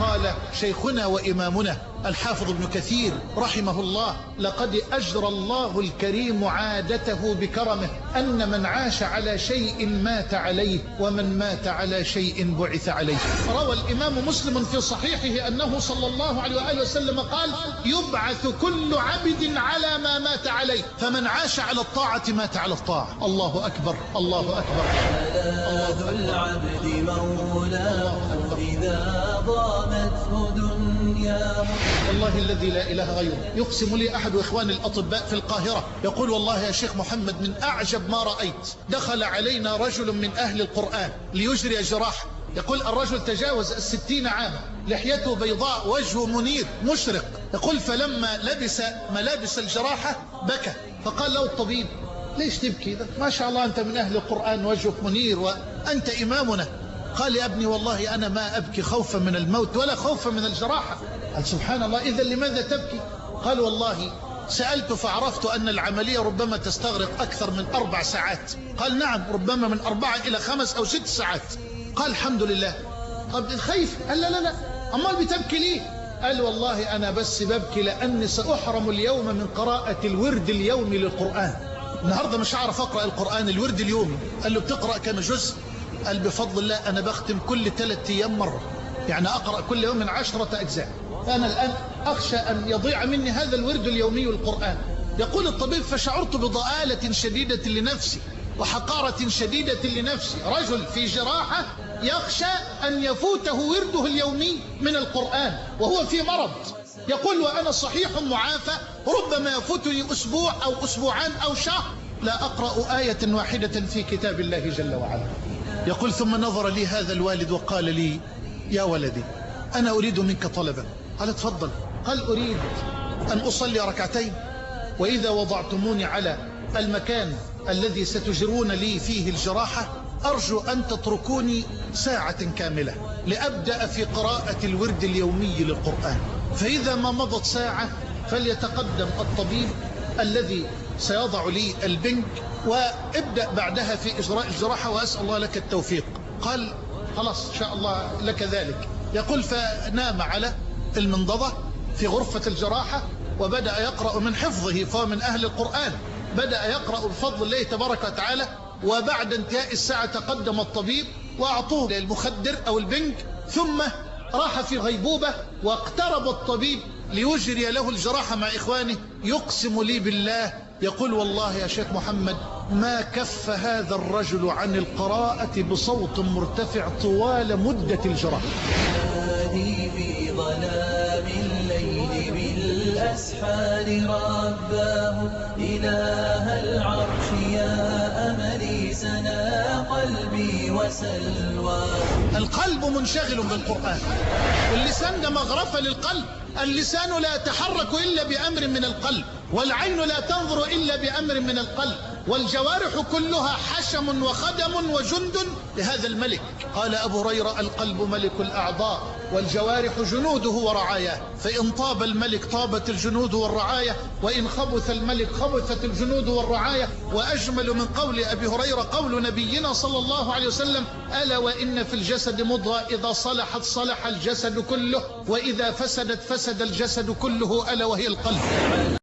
قال شيخنا وإمامنا الحافظ ابن كثير رحمه الله لقد أجرى الله الكريم عادته بكرمه أن من عاش على شيء مات عليه ومن مات على شيء بعث عليه. روى الإمام مسلم في صحيحه أنه صلى الله عليه وآله وسلم قال يبعث كل عبد على ما مات عليه فمن عاش على الطاعة مات على الطاعة. الله أكبر الله أكبر. ملاذ العبد مولاه إذا ضامته دنياه والله الذي لا إله غيره يقسم لي أحد إخواني الأطباء في القاهرة. يقول والله يا شيخ محمد من أعجب ما رأيت دخل علينا رجل من أهل القرآن ليجري جراحة يقول الرجل تجاوز الستين عاما. لحيته بيضاء وجهه منير مشرق. يقول فلما لبس ملابس الجراحة بكى. فقال له الطبيب ليش تبكي ما شاء الله أنت من أهل القرآن وجهك منير وأنت إمامنا. قال يا ابني والله أنا ما أبكي خوفا من الموت ولا خوفا من الجراحة. قال سبحان الله إذا لماذا تبكي؟ قال والله سألت فعرفت أن العملية ربما تستغرق أكثر من أربع ساعات. قال نعم ربما من أربعة إلى خمس أو ست ساعات. قال الحمد لله. قال خايف قال لا لا لا. أمال بتبكي ليه؟ قال والله أنا بس ببكي لأني سأحرم اليوم من قراءة الورد اليومي للقرآن. النهاردة مش هعرف أقرأ القرآن الورد اليومي. قال له بتقرأ كم جزء؟ قال بفضل الله أنا بختم كل ثلاثة أيام مرة. يعني أقرأ كل يوم من عشرة أجزاء. فأنا الآن أخشى أن يضيع مني هذا الورد اليومي القرآن. يقول الطبيب فشعرت بضآلة شديدة لنفسي وحقارة شديدة لنفسي. رجل في جراحة يخشى أن يفوته ورده اليومي من القرآن وهو في مرض. يقول وأنا صحيح معافى. ربما يفوتني أسبوع أو أسبوعان أو شهر. لا أقرأ آية واحدة في كتاب الله جل وعلا. يقول ثم نظر لي هذا الوالد وقال لي يا ولدي أنا أريد منك طلبا قال تفضل قال أريد أن أصلي ركعتين وإذا وضعتموني على المكان الذي ستجرون لي فيه الجراحة أرجو أن تتركوني ساعة كاملة لأبدأ في قراءة الورد اليومي للقرآن فإذا ما مضت ساعة فليتقدم الطبيب الذي سيضع لي البنك وابدأ بعدها في إجراء الجراحة وأسأل الله لك التوفيق. قال خلاص إن شاء الله لك ذلك. يقول فنام على المنضدة في غرفة الجراحة وبدأ يقرأ من حفظه فهو من أهل القرآن. بدأ يقرأ بفضل الله تبارك وتعالى وبعد انتهاء الساعة تقدم الطبيب وأعطوه المخدر أو البنك ثم راح في غيبوبة واقترب الطبيب ليجري له الجراحة مع إخوانه يقسم لي بالله يقول والله يا شيخ محمد ما كف هذا الرجل عن القراءة بصوت مرتفع طوال مدة الجراحة هادي في ظلام الليل بالأسحار رباه إله العرش يا أملي سنا قلبي وسلواه القلب منشغل بالقرآن. واللسان ده مغرفة للقلب. اللسان لا يتحرك إلا بأمر من القلب. والعين لا تنظر إلا بأمر من القلب والجوارح كلها حشم وخدم وجند لهذا الملك. قال أبو هريرة القلب ملك الأعضاء والجوارح جنوده ورعاياه. فإن طاب الملك طابت الجنود والرعاية وإن خبث الملك خبثت الجنود والرعاية. وأجمل من قول أبي هريرة قول نبينا صلى الله عليه وسلم ألا وإن في الجسد مضغة إذا صلحت صلح الجسد كله وإذا فسدت فسد الجسد كله ألا وهي القلب.